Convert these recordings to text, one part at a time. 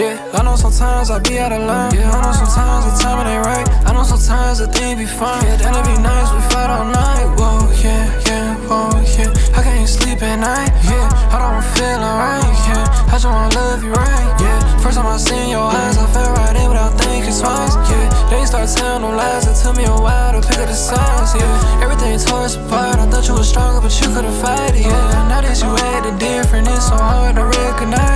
know sometimes I be out of line. Yeah, I know sometimes the timing ain't right. I know sometimes the thing be fine. Yeah, then it be nice, we fight all night. Whoa, yeah, yeah, whoa, yeah. I can't sleep at night. Yeah, I don't feel alright. Yeah, I just wanna love you right. Yeah, first time I seen your eyes, I fell right in without thinking twice. Yeah, they start telling no lies. It took me a while to pick up the signs. Yeah, everything tore us apart. I thought you were stronger, but you couldn't fight it. Yeah, now that you the different, it's so hard to recognize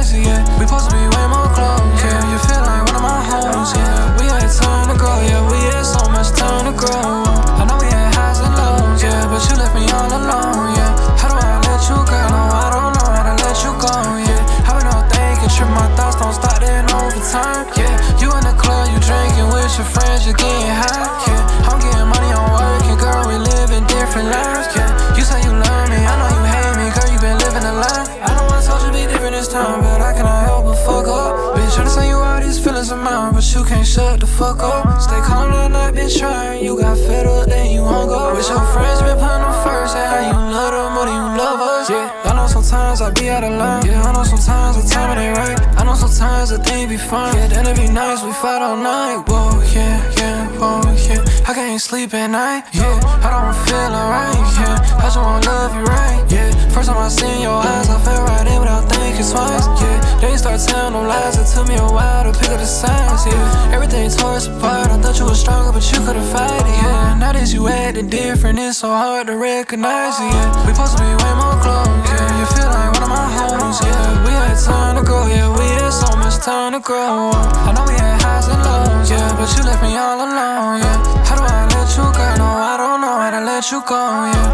thoughts don't stop then over time. Yeah, you in the club, you drinking with your friends, you getting high. Yeah, I'm getting money, I'm working, girl, we living different lives. Yeah, you say you love me, I know you hate me, girl, you been living a lie. I I told you be different this time, but I cannot help but fuck up. Bitch, tryna say you all these feelings of mine, but you can't shut the fuck up. Stay calm all night, been trying. You got fed up, then you hung up. With your friends, been putting them first, and how you love them more you love us. Yeah, sometimes I be out of line. Yeah, I know sometimes the timing ain't right. I know sometimes the thing be fine. Yeah, then it be nice, we fight all night. Whoa, yeah, yeah, whoa, yeah. I can't sleep at night. Yeah, I don't feel alright. Yeah, I just wanna love you right. Yeah, first time I seen your eyes, I fell right in without thinking twice. Yeah, they start telling them lies. It took me a while to pick up the signs. Yeah, everything tore us apart. I thought you were stronger, but you couldn't fight it. Yeah, now that you acting different, it's so hard to recognize it. Yeah, we supposed to be way more close. Yeah, you feel like one of my homes. Yeah, we had time to grow. Yeah, we had so much time to grow. I know we had highs and lows. Yeah, but you left me all alone. Yeah, how do I let you go? No, I don't know how to let you go. Yeah.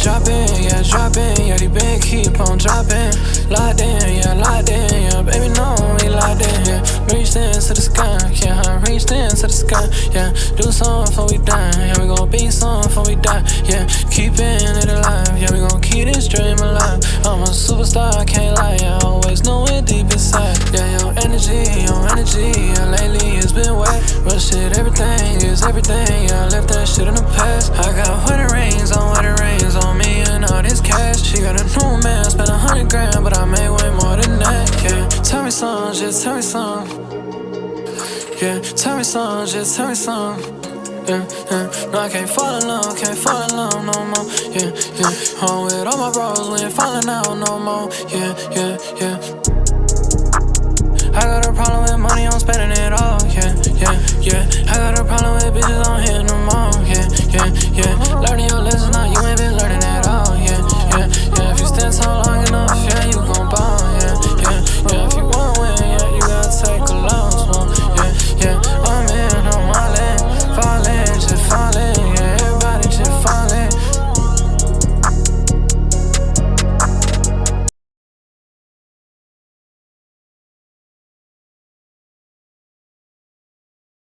dropping, yeah, dropping. Yeah, they been keep on dropping. Locked in, yeah, locked in. Yeah, baby, no, we locked in. Yeah, reached into the sky. Yeah, I reached into the sky. Yeah, do something before we die. Yeah, we gon' be something before we die. Yeah, keeping it alive. Yeah, we gon' keep this dream alive. I'm a superstar, I can't lie. Yeah, I always know it deep inside. Yeah, your energy, your energy. Yeah, lately it's been wet. Rush it, everything is everything. Yeah, I left that shit in the past. I got wedding rings some, just tell me some. Yeah, tell me some, just tell me some. Yeah, yeah. No, I can't fall in love, can't fall in love no more. Yeah, yeah. Home with all my bros, we ain't falling out no more. Yeah, yeah, yeah. I got a problem with money, I'm spending it all. Yeah, yeah, yeah.